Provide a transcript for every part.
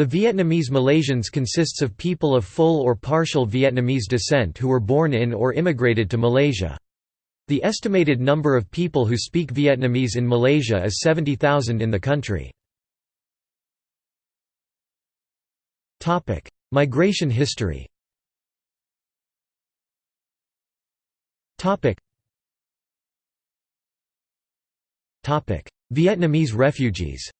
The Vietnamese Malaysians consists of people of full or partial Vietnamese descent who were born in or immigrated to Malaysia. The estimated number of people who speak Vietnamese in Malaysia is 70,000 in the country. Migration history Vietnamese refugees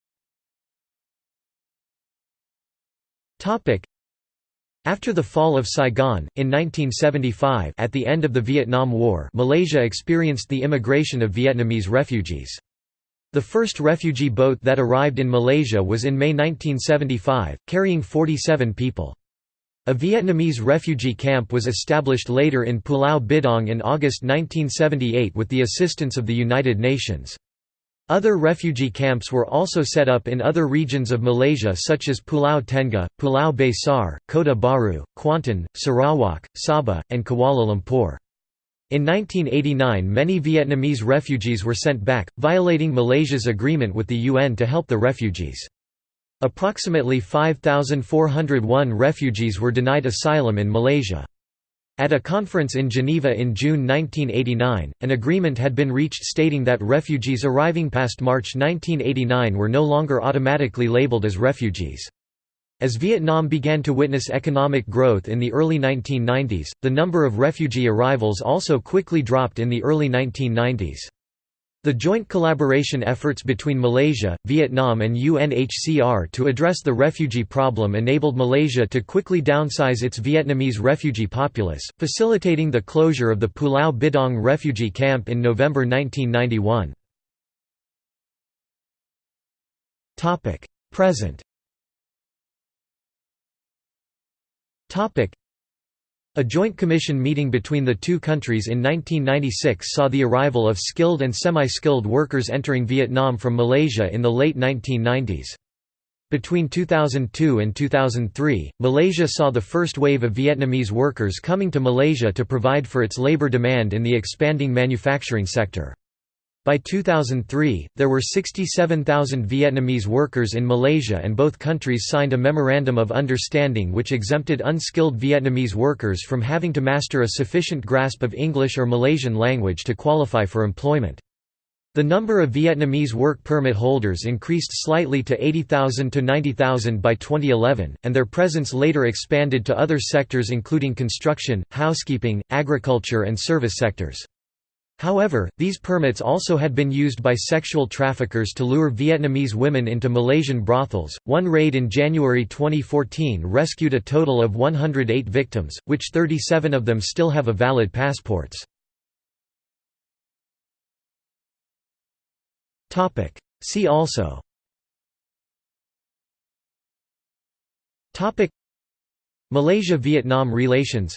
after the fall of Saigon, in 1975 at the end of the Vietnam War Malaysia experienced the immigration of Vietnamese refugees. The first refugee boat that arrived in Malaysia was in May 1975, carrying 47 people. A Vietnamese refugee camp was established later in Pulau Bidong in August 1978 with the assistance of the United Nations. Other refugee camps were also set up in other regions of Malaysia such as Pulau Tengah, Pulau Besar, Kota Baru, Kuantan, Sarawak, Sabah, and Kuala Lumpur. In 1989 many Vietnamese refugees were sent back, violating Malaysia's agreement with the UN to help the refugees. Approximately 5,401 refugees were denied asylum in Malaysia. At a conference in Geneva in June 1989, an agreement had been reached stating that refugees arriving past March 1989 were no longer automatically labeled as refugees. As Vietnam began to witness economic growth in the early 1990s, the number of refugee arrivals also quickly dropped in the early 1990s. The joint collaboration efforts between Malaysia, Vietnam and UNHCR to address the refugee problem enabled Malaysia to quickly downsize its Vietnamese refugee populace, facilitating the closure of the Pulau Bidong refugee camp in November 1991. Present a joint commission meeting between the two countries in 1996 saw the arrival of skilled and semi-skilled workers entering Vietnam from Malaysia in the late 1990s. Between 2002 and 2003, Malaysia saw the first wave of Vietnamese workers coming to Malaysia to provide for its labor demand in the expanding manufacturing sector. By 2003, there were 67,000 Vietnamese workers in Malaysia and both countries signed a Memorandum of Understanding which exempted unskilled Vietnamese workers from having to master a sufficient grasp of English or Malaysian language to qualify for employment. The number of Vietnamese work permit holders increased slightly to 80,000 to 90,000 by 2011, and their presence later expanded to other sectors including construction, housekeeping, agriculture and service sectors. However, these permits also had been used by sexual traffickers to lure Vietnamese women into Malaysian brothels. One raid in January 2014 rescued a total of 108 victims, which 37 of them still have a valid passports. Topic: See also Topic Malaysia-Vietnam relations